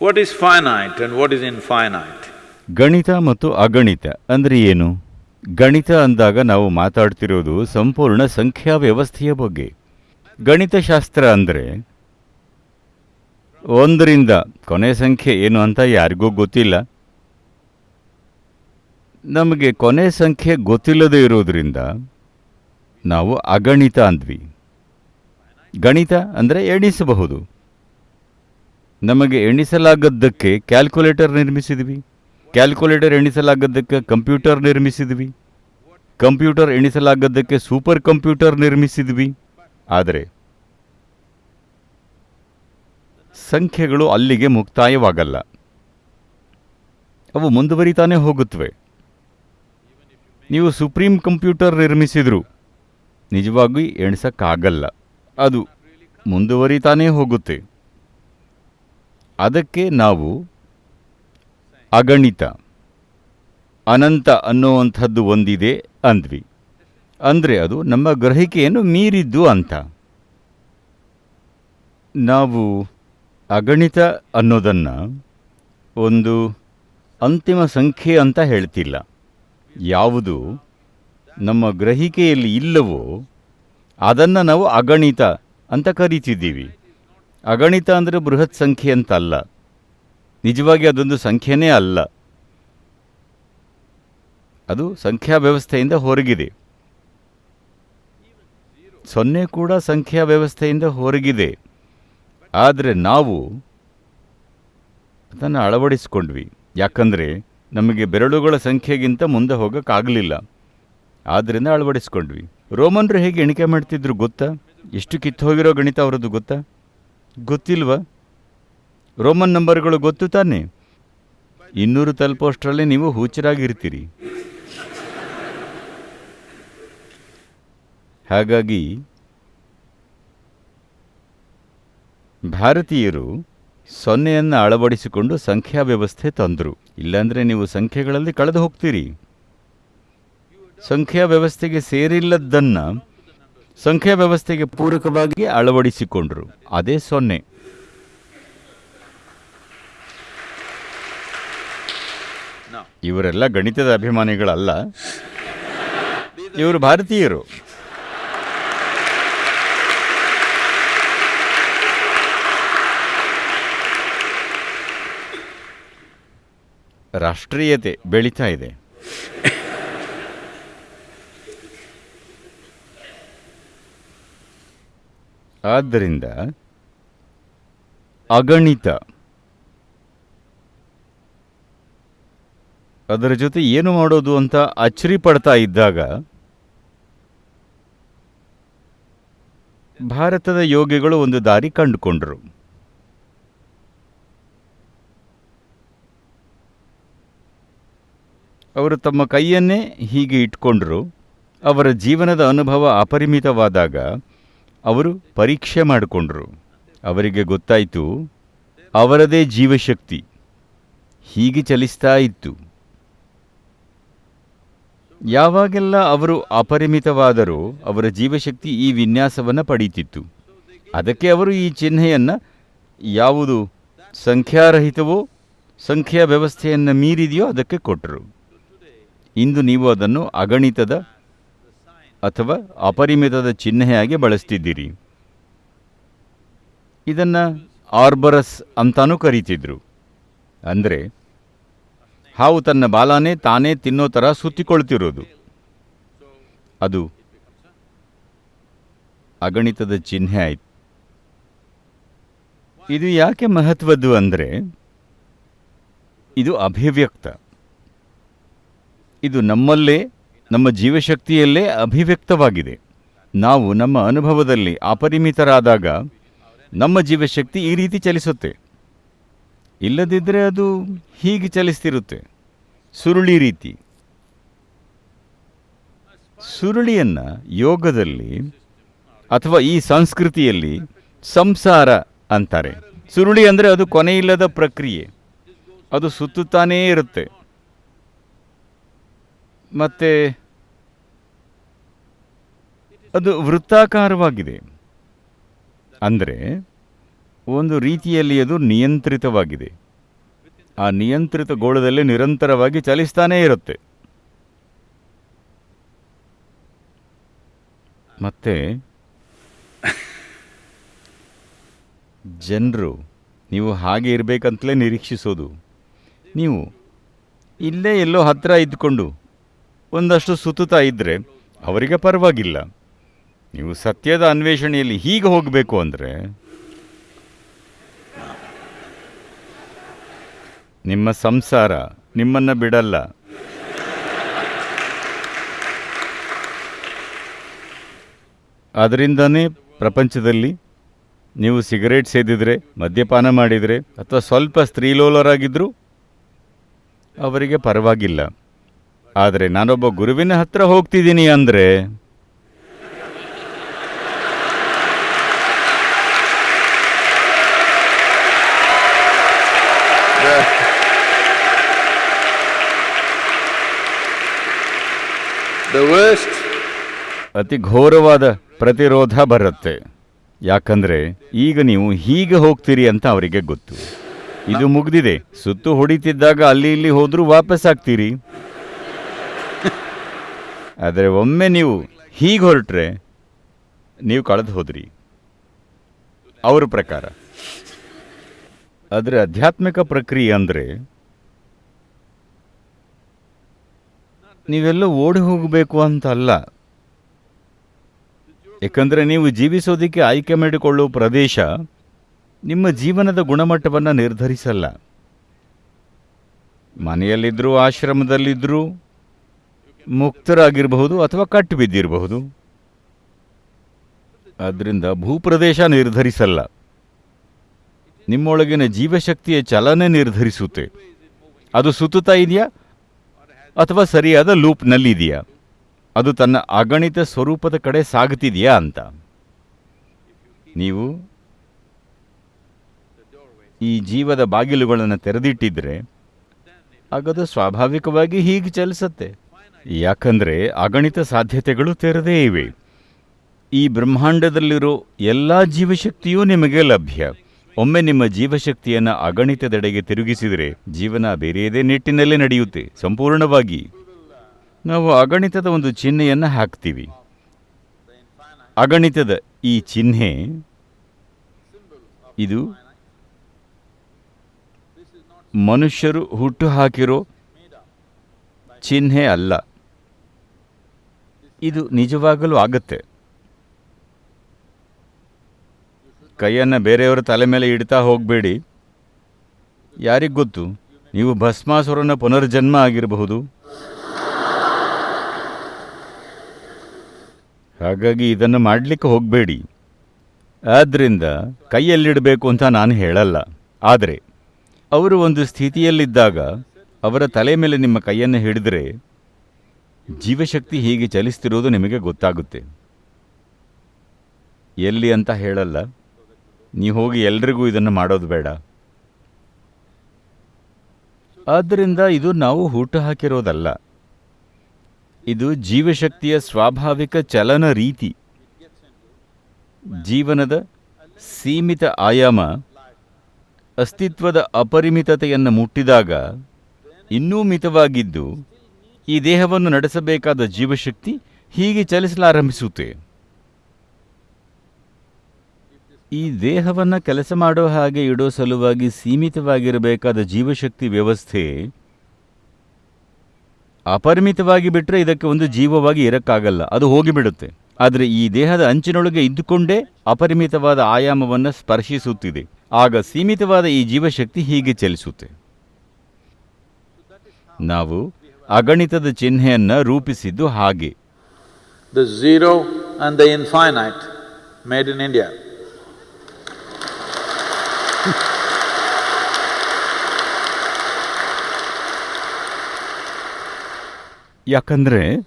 What is finite and what is infinite? ಗಣಿತ ಮತ್ತು ಅಗಣಿತ ಅಂದರೆ ಏನು? ಗಣಿತ ಅಂದಾಗ ನಾವು ಮಾತಾಡ್ತಿರೋದು ಸಂಪೂರ್ಣ ಸಂಖ್ಯಾ ವ್ಯವಸ್ಥೆಯ ಬಗ್ಗೆ. ಗಣಿತಶಾಸ್ತ್ರ ಅಂದರೆ ಒಂದರಿಂದ ಕೊನೆ ಸಂಖ್ಯೆ ಏನು ಅಂತ ಯಾರಿಗೂ ಗೊತ್ತಿಲ್ಲ. ನಮಗೆ ಕೊನೆ ಸಂಖ್ಯೆ ಗೊತ್ತಿಲ್ಲದೆ ಇರೋದರಿಂದ ನಾವು ಅಗಣಿತ ಅಂದ್ವಿ. ಗಣಿತ ಅಂದರೆ ಎಣಿಸಬಹುದು. ನಮಗೆ ಎಣಿಸಲಾಗದ್ದಕ್ಕೆ ಕ್ಯಾಲ್ಕುಲೇಟರ್ ನಿರ್ಮಿಸಿದ್ವಿ. ಕ್ಯಾಲ್ಕುಲೇಟರ್ ಎಣಿಸಲಾಗದ್ದಕ್ಕೆ ಕಂಪ್ಯೂಟರ್ ನಿರ್ಮಿಸಿದ್ವಿ. ಕಂಪ್ಯೂಟರ್ ಎಣಿಸಲಾಗದ್ದಕ್ಕೆ ಸೂಪರ್ ಕಂಪ್ಯೂಟರ್ ನಿರ್ಮಿಸಿದ್ವಿ. ಆದರೆ ಸಂಖ್ಯೆಗಳು ಅಲ್ಲಿಗೆ ಮುಕ್ತಾಯವಾಗಲ್ಲ. ಅವು ಮುಂದುವರಿತಾನೆ ಹೋಗುತ್ತವೆ. ನೀವು ಸುಪ್ರೀಂ ಕಂಪ್ಯೂಟರ್ ನಿರ್ಮಿಸಿದ್ರು ನಿಜವಾಗಿ ಎಣಿಸಕ್ಕಾಗಲ್ಲ. ಅದು ಮುಂದುವರಿತಾನೇ ಹೋಗುತ್ತೆ. ಅದಕ್ಕೆ ನಾವು ಅಗಣಿತ, ಅನಂತ ಅನ್ನುವಂಥದ್ದು ಒಂದಿದೆ ಅಂದ್ವಿ. ಅಂದರೆ ಅದು ನಮ್ಮ ಗ್ರಹಿಕೆಯನ್ನು ಮೀರಿದ್ದು ಅಂತ. ನಾವು ಅಗಣಿತ ಅನ್ನೋದನ್ನು ಒಂದು ಅಂತಿಮ ಸಂಖ್ಯೆ ಅಂತ ಹೇಳ್ತಿಲ್ಲ. ಯಾವುದು ನಮ್ಮ ಗ್ರಹಿಕೆಯಲ್ಲಿ ಇಲ್ಲವೋ ಅದನ್ನು ನಾವು ಅಗಣಿತ ಅಂತ ಕರಿತಿದ್ದೀವಿ. ಅಗಣಿತ ಅಂದರೆ ಬೃಹತ್ ಸಂಖ್ಯೆ ಅಂತಲ್ಲ. ನಿಜವಾಗಿ ಅದೊಂದು ಸಂಖ್ಯೆನೇ ಅಲ್ಲ. ಅದು ಸಂಖ್ಯಾ ವ್ಯವಸ್ಥೆಯಿಂದ ಹೊರಗಿದೆ. ಸೊನ್ನೆ ಕೂಡ ಸಂಖ್ಯಾ ವ್ಯವಸ್ಥೆಯಿಂದ ಹೊರಗಿದೆ. ಆದರೆ ನಾವು ಅದನ್ನು ಅಳವಡಿಸ್ಕೊಂಡ್ವಿ. ಯಾಕಂದರೆ ನಮಗೆ ಬೆರಳುಗಳ ಸಂಖ್ಯೆಗಿಂತ ಮುಂದೆ ಹೋಗೋಕ್ಕಾಗಲಿಲ್ಲ. ಆದ್ದರಿಂದ ಅಳವಡಿಸ್ಕೊಂಡ್ವಿ. ರೋಮನ್ರು ಹೇಗೆ ಎಣಿಕೆ ಮಾಡ್ತಿದ್ರು ಗೊತ್ತಾ? ಎಷ್ಟು ಕಿತ್ತು ಹೋಗಿರೋ ಗಣಿತ ಅವರದ್ದು ಗೊತ್ತಾ? ಗೊತ್ತಿಲ್ವಾ? ರೋಮನ್ ನಂಬರ್ಗಳು ಗೊತ್ತು ತಾನೆ? ಇನ್ನೂರು ತಲುಪೋಷ್ಟರಲ್ಲಿ ನೀವು ಹುಚ್ಚರಾಗಿರ್ತೀರಿ ಹಾಗಾಗಿ, ಭಾರತೀಯರು ಸೊನ್ನೆಯನ್ನು ಅಳವಡಿಸಿಕೊಂಡು ಸಂಖ್ಯಾ ವ್ಯವಸ್ಥೆ ತಂದರು. ಇಲ್ಲಾಂದರೆ ನೀವು ಸಂಖ್ಯೆಗಳಲ್ಲಿ ಕಳೆದು ಹೋಗ್ತೀರಿ. ಸಂಖ್ಯಾ ವ್ಯವಸ್ಥೆಗೆ ಸೇರಿಲ್ಲದ್ದನ್ನು ಸಂಖ್ಯಾ ವ್ಯವಸ್ಥೆಗೆ ಪೂರಕವಾಗಿ ಅಳವಡಿಸಿಕೊಂಡರು. ಅದೇ ಸೊನ್ನೆ. ಇವರೆಲ್ಲ ಗಣಿತದ ಅಭಿಮಾನಿಗಳಲ್ಲ. ಇವರು ಭಾರತೀಯರು. ರಾಷ್ಟ್ರೀಯತೆ ಬೆಳೀತಾ ಇದೆ. ಆದ್ದರಿಂದ ಅಗಣಿತ ಅದರ ಜೊತೆ ಏನು ಮಾಡೋದು ಅಂತ ಅಚ್ಚರಿ ಪಡ್ತಾ ಇದ್ದಾಗ ಭಾರತದ ಯೋಗಿಗಳು ಒಂದು ದಾರಿ ಕಂಡುಕೊಂಡರು. ಅವರು ತಮ್ಮ ಕೈಯನ್ನೇ ಹೀಗೆ ಇಟ್ಕೊಂಡರು. ಅವರ ಜೀವನದ ಅನುಭವ ಅಪರಿಮಿತವಾದಾಗ ಅವರು ಪರೀಕ್ಷೆ ಮಾಡಿಕೊಂಡ್ರು. ಅವರಿಗೆ ಗೊತ್ತಾಯಿತು, ಅವರದೇ ಜೀವಶಕ್ತಿ, ಹೀಗೆ ಚಲಿಸ್ತಾ ಇತ್ತು. ಯಾವಾಗೆಲ್ಲ ಅವರು ಅಪರಿಮಿತವಾದರೂ, ಅವರ ಜೀವಶಕ್ತಿ ಈ ವಿನ್ಯಾಸವನ್ನು ಪಡೀತಿತ್ತು. ಅದಕ್ಕೆ ಅವರು ಈ ಚಿಹ್ನೆಯನ್ನು, ಯಾವುದು ಸಂಖ್ಯಾರಹಿತವೋ, ಸಂಖ್ಯಾ ವ್ಯವಸ್ಥೆಯನ್ನು ಮೀರಿದೆಯೋ ಅದಕ್ಕೆ ಕೊಟ್ಟರು ಇಂದು ನೀವು ಅದನ್ನು ಅಗಣಿತದ ಅಥವಾ ಅಪರಿಮಿತದ ಚಿಹ್ನೆಯಾಗಿ ಬಳಸ್ತಿದ್ದೀರಿ. ಇದನ್ನು ಆರ್ಬರಸ್ ಅಂತಾನೂ ಕರೀತಿದ್ರು. ಅಂದರೆ, ಹಾವು ತನ್ನ ಬಾಲಾನೇ ತಾನೇ ತಿನ್ನೋ ಥರ ಸುತ್ತಿಕೊಳ್ತಿರೋದು. ಅದು ಅಗಣಿತದ ಚಿಹ್ನೆ ಆಯಿತು. ಇದು ಯಾಕೆ ಮಹತ್ವದ್ದು ಅಂದರೆ, ಇದು ಅಭಿವ್ಯಕ್ತ. ಇದು ನಮ್ಮಲ್ಲೇ ನಮ್ಮ ಜೀವಶಕ್ತಿಯಲ್ಲೇ ಅಭಿವ್ಯಕ್ತವಾಗಿದೆ. ನಾವು ನಮ್ಮ ಅನುಭವದಲ್ಲಿ ಅಪರಿಮಿತರಾದಾಗ ನಮ್ಮ ಜೀವಶಕ್ತಿ ಈ ರೀತಿ ಚಲಿಸುತ್ತೆ. ಇಲ್ಲದಿದ್ದರೆ ಅದು ಹೀಗೆ ಚಲಿಸ್ತಿರುತ್ತೆ. ಸುರುಳಿ ರೀತಿ. ಸುರುಳಿಯನ್ನು ಯೋಗದಲ್ಲಿ ಅಥವಾ ಈ ಸಂಸ್ಕೃತಿಯಲ್ಲಿ ಸಂಸಾರ ಅಂತಾರೆ. ಸುರುಳಿ ಅಂದರೆ ಅದು ಕೊನೆಯಿಲ್ಲದ ಪ್ರಕ್ರಿಯೆ. ಅದು ಸುತ್ತುತ್ತಾನೇ ಇರುತ್ತೆ. ಮತ್ತೆ ಅದು ವೃತ್ತಾಕಾರವಾಗಿದೆ. ಅಂದರೆ ಒಂದು ರೀತಿಯಲ್ಲಿ ಅದು ನಿಯಂತ್ರಿತವಾಗಿದೆ. ಆ ನಿಯಂತ್ರಿತ ಗೋಳದಲ್ಲಿ ನಿರಂತರವಾಗಿ ಚಲಿಸ್ತಾನೇ ಇರುತ್ತೆ. ಮತ್ತೆ ಜನರು, ನೀವು ಹಾಗೆ ಇರಬೇಕಂತಲೇ ನಿರೀಕ್ಷಿಸೋದು. ನೀವು ಇಲ್ಲೇ ಎಲ್ಲೋ ಹತ್ತಿರ ಇದ್ದುಕೊಂಡು ಒಂದಷ್ಟು ಸುತ್ತುತ್ತಾ ಇದ್ದರೆ ಅವರಿಗೆ ಪರವಾಗಿಲ್ಲ. ನೀವು ಸತ್ಯದ ಅನ್ವೇಷಣೆಯಲ್ಲಿ ಹೀಗೆ ಹೋಗಬೇಕು ಅಂದರೆ ನಿಮ್ಮ ಸಂಸಾರ ನಿಮ್ಮನ್ನು ಬಿಡಲ್ಲ. ಅದರಿಂದನೇ ಪ್ರಪಂಚದಲ್ಲಿ ನೀವು ಸಿಗರೇಟ್ ಸೇದಿದರೆ, ಮದ್ಯಪಾನ ಮಾಡಿದರೆ, ಅಥವಾ ಸ್ವಲ್ಪ ಸ್ತ್ರೀಲೋಲರಾಗಿದ್ದರೂ ಅವರಿಗೆ ಪರವಾಗಿಲ್ಲ. ಆದರೆ ನಾನೊಬ್ಬ ಗುರುವಿನ ಹತ್ರ ಹೋಗ್ತಿದ್ದೀನಿ ಅಂದರೆ ಅತಿ ಘೋರವಾದ ಪ್ರತಿರೋಧ ಬರುತ್ತೆ. ಯಾಕಂದ್ರೆ ಈಗ ನೀವು ಹೀಗೆ ಹೋಗ್ತೀರಿ ಅಂತ ಅವರಿಗೆ ಗೊತ್ತು. ಇದು ಮುಗ್ದಿದೆ. ಸುತ್ತು ಹೊಡಿತಿದ್ದಾಗ ಅಲ್ಲಿ ಇಲ್ಲಿ ಹೋದ್ರೂ ವಾಪಸ್ ಆಗ್ತೀರಿ. ಆದರೆ ಒಮ್ಮೆ ನೀವು ಹೀಗೆ ಹೊರಟ್ರೆ ನೀವು ಕಳೆದು ಹೋದ್ರಿ. ಅವ್ರ ಪ್ರಕಾರ. ಆದರೆ ಆಧ್ಯಾತ್ಮಿಕ ಪ್ರಕ್ರಿಯೆ ಅಂದರೆ ನೀವೆಲ್ಲ ಓಡಿ ಹೋಗಬೇಕು ಅಂತ ಅಲ್ಲ ಏಕೆಂದರೆ ನೀವು ಜೀವಿಸೋದಕ್ಕೆ ಆಯ್ಕೆ ಮಾಡಿಕೊಳ್ಳುವ ಪ್ರದೇಶ ನಿಮ್ಮ ಜೀವನದ ಗುಣಮಟ್ಟವನ್ನು ನಿರ್ಧರಿಸಲ್ಲ. ಮನೆಯಲ್ಲಿದ್ದರೂ ಆಶ್ರಮದಲ್ಲಿದ್ದರೂ ಮುಕ್ತರಾಗಿರಬಹುದು ಅಥವಾ ಕಟ್ಟು ಬಿದ್ದಿರಬಹುದು ಆದ್ದರಿಂದ ಭೂಪ್ರದೇಶ ನಿರ್ಧರಿಸಲ್ಲ. ನಿಮ್ಮೊಳಗಿನ ಜೀವಶಕ್ತಿಯ ಚಲನೆ ನಿರ್ಧರಿಸುತ್ತೆ. ಅದು ಸುತ್ತುತ್ತಾ ಇದೆಯಾ? ಅಥವಾ ಸರಿಯಾದ ಲೂಪ್ನಲ್ಲಿದೆಯಾ? ಅದು ತನ್ನ ಅಗಣಿತ ಸ್ವರೂಪದ ಕಡೆ ಸಾಗುತ್ತಿದೆಯಾ ಅಂತ. ನೀವು ಈ ಜೀವದ ಬಾಗಿಲುಗಳನ್ನು ತೆರೆದಿಟ್ಟಿದ್ರೆ ಆಗದು ಸ್ವಾಭಾವಿಕವಾಗಿ ಹೀಗೆ ಚಲಿಸುತ್ತೆ. ಯಾಕಂದರೆ ಅಗಣಿತ ಸಾಧ್ಯತೆಗಳು ತೆರೆದೇ ಇವೆ. ಈ ಬ್ರಹ್ಮಾಂಡದಲ್ಲಿರೋ ಎಲ್ಲ ಜೀವಶಕ್ತಿಯೂ ನಿಮಗೆ ಲಭ್ಯ. ಒಮ್ಮೆ ನಿಮ್ಮ ಜೀವಶಕ್ತಿಯನ್ನು ಅಗಣಿತದೆಡೆಗೆ ತಿರುಗಿಸಿದರೆ ಜೀವನ ಬೇರೆಯದೇ ನಿಟ್ಟಿನಲ್ಲೇ ನಡೆಯುತ್ತೆ. ಸಂಪೂರ್ಣವಾಗಿ. ನಾವು ಅಗಣಿತದ ಒಂದು ಚಿಹ್ನೆಯನ್ನು ಹಾಕ್ತೀವಿ. ಅಗಣಿತದ ಈ ಚಿಹ್ನೆ ಇದು ಮನುಷ್ಯರು ಹುಟ್ಟು ಹಾಕಿರೋ ಚಿಹ್ನೆ ಅಲ್ಲ. ಇದು ನಿಜವಾಗಲೂ ಆಗತ್ತೆ. ಕೈಯನ್ನು ಬೇರೆಯವರ ತಲೆ ಮೇಲೆ ಇಡ್ತಾ ಹೋಗಬೇಡಿ. ಯಾರಿಗೆ ಗೊತ್ತು? ನೀವು ಭಸ್ಮಾಸುರನ ಪುನರ್ಜನ್ಮ ಆಗಿರಬಹುದು. ಹಾಗಾಗಿ ಇದನ್ನು ಮಾಡಲಿಕ್ಕೆ ಹೋಗಬೇಡಿ. ಆದ್ದರಿಂದ ಕೈಯಲ್ಲಿಡಬೇಕು ಅಂತ ನಾನು ಹೇಳಲ್ಲ. ಆದರೆ, ಅವರು ಒಂದು ಸ್ಥಿತಿಯಲ್ಲಿದ್ದಾಗ ಅವರ ತಲೆ ಮೇಲೆ ನಿಮ್ಮ ಕೈಯನ್ನು ಹಿಡಿದರೆ ಜೀವಶಕ್ತಿ ಹೀಗೆ ಚಲಿಸ್ತಿರೋದು ನಿಮಗೆ ಗೊತ್ತಾಗುತ್ತೆ. ಎಲ್ಲಿ ಅಂತ ಹೇಳಲ್ಲ. ನೀವು ಹೋಗಿ ಎಲ್ರಿಗೂ ಇದನ್ನು ಮಾಡೋದು ಬೇಡ. ಆದ್ದರಿಂದ ಇದು ನಾವು ಹುಟ್ಟು ಹಾಕಿರೋದಲ್ಲ. ಇದು ಜೀವಶಕ್ತಿಯ ಸ್ವಾಭಾವಿಕ ಚಲನ ರೀತಿ. ಜೀವನದ ಸೀಮಿತ ಆಯಾಮ, ಅಸ್ತಿತ್ವದ ಅಪರಿಮಿತತೆಯನ್ನು ಮುಟ್ಟಿದಾಗ ಇನ್ನೂ ಮಿತವಾಗಿದ್ದು ಈ ದೇಹವನ್ನು ನಡೆಸಬೇಕಾದ ಜೀವಶಕ್ತಿ ಹೀಗೆ ಚಲಿಸಲಾರಂಭಿಸುತ್ತೆ. ಈ ದೇಹವನ್ನು ಕೆಲಸ ಮಾಡೋ ಹಾಗೆ ಇಡೋ ಸಲುವಾಗಿ ಸೀಮಿತವಾಗಿರಬೇಕಾದ ಜೀವಶಕ್ತಿ ವ್ಯವಸ್ಥೆ ಅಪರಿಮಿತವಾಗಿ ಬಿಟ್ಟರೆ ಇದಕ್ಕೆ ಒಂದು ಜೀವವಾಗಿ ಇರಕ್ಕಾಗಲ್ಲ, ಅದು ಹೋಗಿಬಿಡುತ್ತೆ. ಆದರೆ ಈ ದೇಹದ ಅಂಚಿನೊಳಗೆ ಇದ್ದುಕೊಂಡೇ ಅಪರಿಮಿತವಾದ ಆಯಾಮವನ್ನು ಸ್ಪರ್ಶಿಸುತ್ತಿದೆ. ಆಗ ಸೀಮಿತವಾದ ಈ ಜೀವಶಕ್ತಿ ಹೀಗೆ ಚಲಿಸುತ್ತೆ. ನಾವು ಅಗಣಿತದ ಚಿಹ್ನೆಯನ್ನು ರೂಪಿಸಿದ್ದು ಹಾಗೆ. The zero and the infinite made in India. ಯಾಕಂದ್ರೆ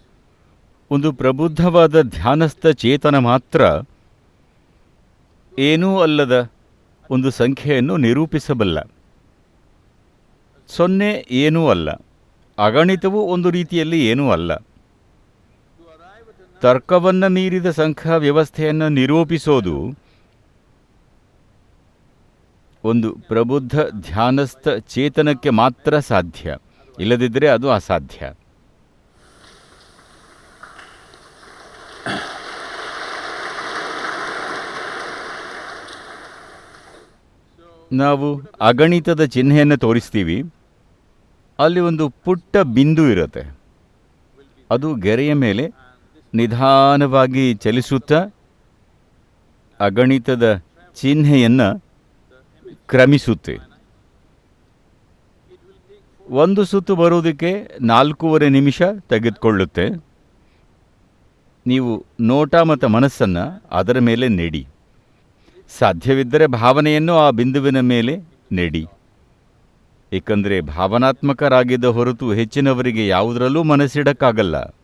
ಒಂದು ಪ್ರಬುದ್ಧವಾದ ಧ್ಯಾನಸ್ಥ ಚೇತನ ಮಾತ್ರ ಏನೂ ಅಲ್ಲದ ಒಂದು ಸಂಖ್ಯೆಯನ್ನು ನಿರೂಪಿಸಬಲ್ಲ. ಸೊನ್ನೆ ಏನೂ ಅಲ್ಲ. ಅಗಣಿತವೂ ಒಂದು ರೀತಿಯಲ್ಲಿ ಏನೂ ಅಲ್ಲ. ತರ್ಕವನ್ನು ಮೀರಿದ ಸಂಖ್ಯಾ ವ್ಯವಸ್ಥೆಯನ್ನು ನಿರೂಪಿಸೋದು ಒಂದು ಪ್ರಬುದ್ಧ ಧ್ಯಾನಸ್ಥ ಚೇತನಕ್ಕೆ ಮಾತ್ರ ಸಾಧ್ಯ. ಇಲ್ಲದಿದ್ದರೆ ಅದು ಅಸಾಧ್ಯ. ನಾವು ಅಗಣಿತದ ಚಿಹ್ನೆಯನ್ನು ತೋರಿಸ್ತೀವಿ. ಅಲ್ಲಿ ಒಂದು ಪುಟ್ಟ ಬಿಂದು ಇರುತ್ತೆ. ಅದು ಗೆರೆಯ ಮೇಲೆ ನಿಧಾನವಾಗಿ ಚಲಿಸುತ್ತಾ ಅಗಣಿತದ ಚಿಹ್ನೆಯನ್ನು ಕ್ರಮಿಸುತ್ತೆ. ಒಂದು ಸುತ್ತು ಬರುವುದಕ್ಕೆ ನಾಲ್ಕೂವರೆ ನಿಮಿಷ ತೆಗೆದುಕೊಳ್ಳುತ್ತೆ. ನೀವು ನೋಟ ಮತ್ತು ಮನಸ್ಸನ್ನು ಅದರ ಮೇಲೆ ನೆಡಿ. ಸಾಧ್ಯವಿದ್ದರೆ ಭಾವನೆಯನ್ನು ಆ ಬಿಂದುವಿನ ಮೇಲೆ ನೆಡಿ. ಏಕೆಂದರೆ ಭಾವನಾತ್ಮಕರಾಗಿದ್ದ ಹೊರತು ಹೆಚ್ಚಿನವರಿಗೆ ಯಾವುದರಲ್ಲೂ ಮನಸ್ಸಿಡಕ್ಕಾಗಲ್ಲ.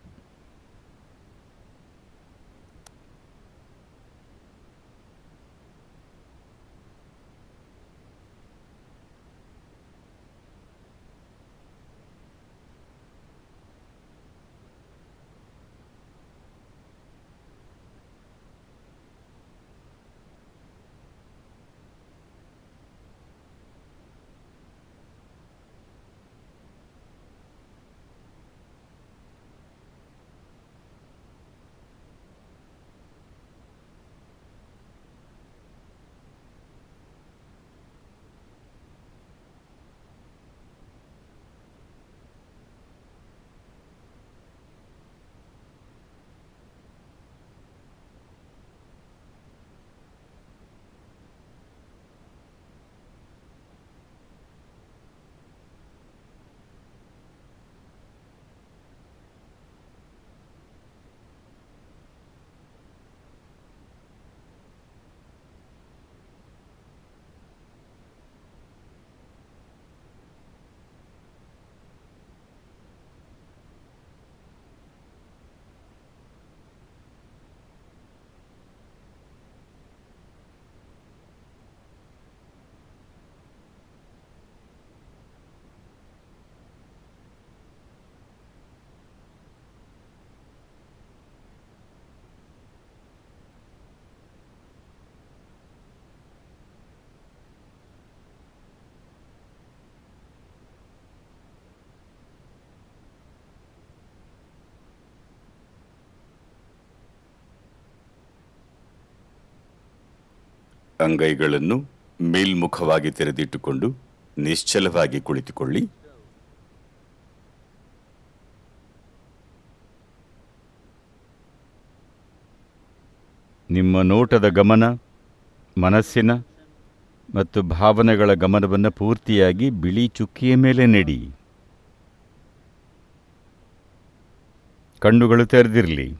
ಅಂಗೈಗಳನ್ನು ಮೇಲ್ಮುಖವಾಗಿ ತೆರೆದಿಟ್ಟುಕೊಂಡು ನಿಶ್ಚಲವಾಗಿ ಕುಳಿತುಕೊಳ್ಳಿ. ನಿಮ್ಮ ನೋಟದ ಗಮನ, ಮನಸ್ಸಿನ ಮತ್ತು ಭಾವನೆಗಳ ಗಮನವನ್ನು ಪೂರ್ತಿಯಾಗಿ ಬಿಳಿ ಚುಕ್ಕಿಯ ಮೇಲೆ ನೆಡಿ. ಕಣ್ಣುಗಳು ತೆರೆದಿರಲಿ.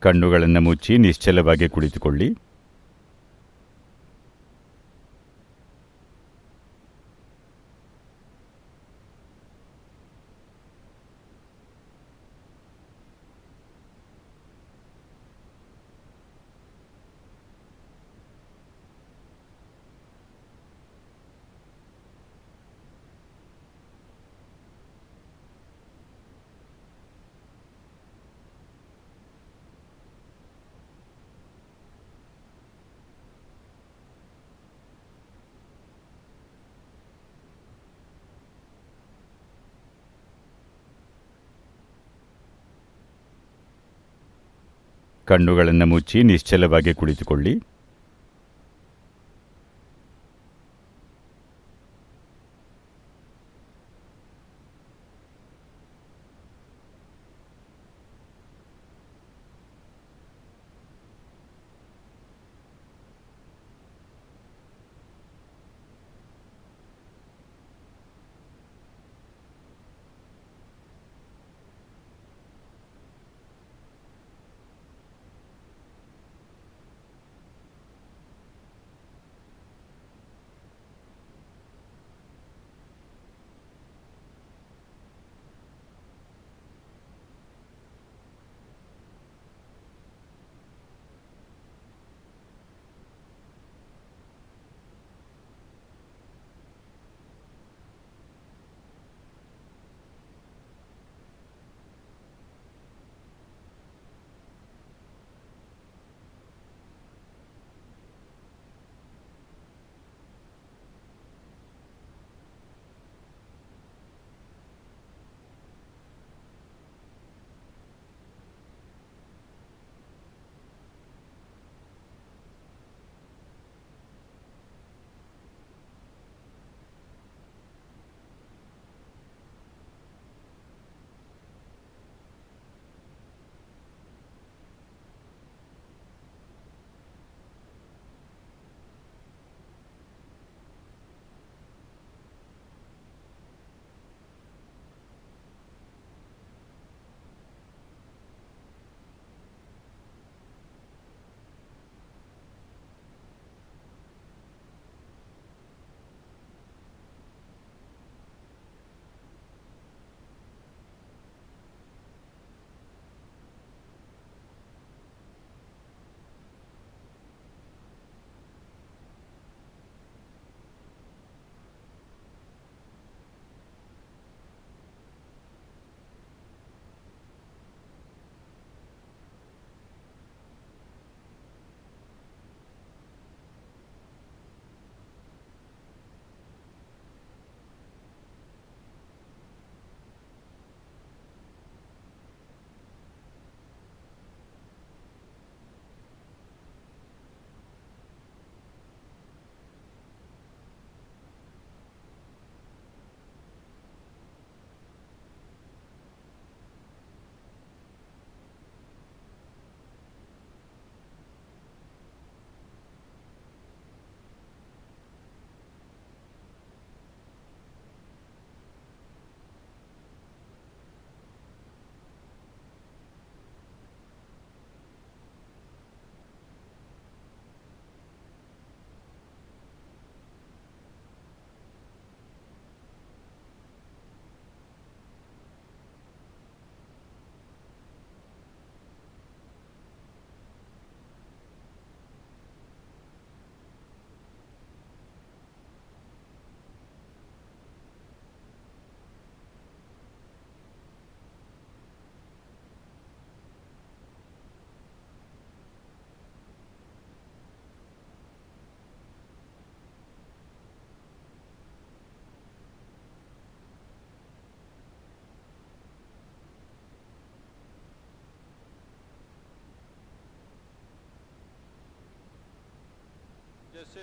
ಕಣ್ಣುಗಳನ್ನು ಮುಚ್ಚಿ ನಿಶ್ಚಲವಾಗಿ ಕುಳಿತುಕೊಳ್ಳಿ. ಕಣ್ಣುಗಳನ್ನು ಮುಚ್ಚಿ ನಿಶ್ಚಲವಾಗಿ ಕುಳಿತುಕೊಳ್ಳಿ.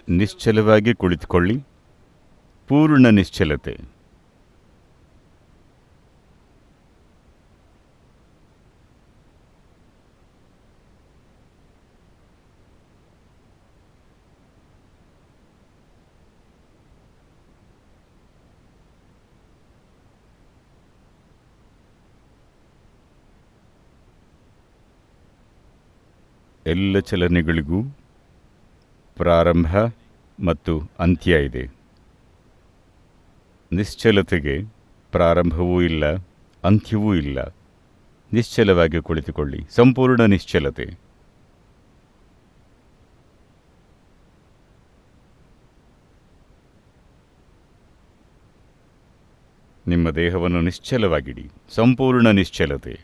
ನಿಶ್ಚಲವಾಗಿ ಕುಳಿತುಕೊಳ್ಳಿ. ಪೂರ್ಣ ನಿಶ್ಚಲತೆ. ಎಲ್ಲ ಚಲನೆಗಳಿಗೂ ಪ್ರಾರಂಭ ಮತ್ತು ಅಂತ್ಯ ಇದೆ. ನಿಶ್ಚಲತೆಗೆ ಪ್ರಾರಂಭವೂ ಇಲ್ಲ, ಅಂತ್ಯವೂ ಇಲ್ಲ. ನಿಶ್ಚಲವಾಗಿ ಕುಳಿತುಕೊಳ್ಳಿ, ಸಂಪೂರ್ಣ ನಿಶ್ಚಲತೆ. ನಿಮ್ಮ ದೇಹವನ್ನು ನಿಶ್ಚಲವಾಗಿಡಿ, ಸಂಪೂರ್ಣ ನಿಶ್ಚಲತೆ.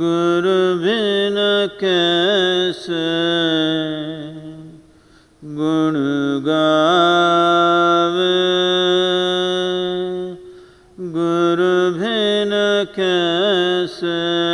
गुरु बिन कैसे गुण गावे? गुरु बिन कैसे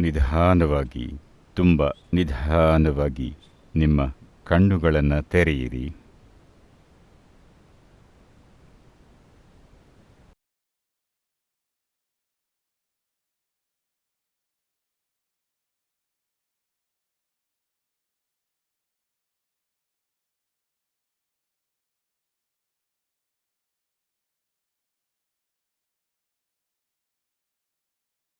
ನಿಧಾನವಾಗಿ ತುಂಬ ನಿಧಾನವಾಗಿ ನಿಮ್ಮ ಕಣ್ಣುಗಳನ್ನು ತೆರೆಯಿರಿ.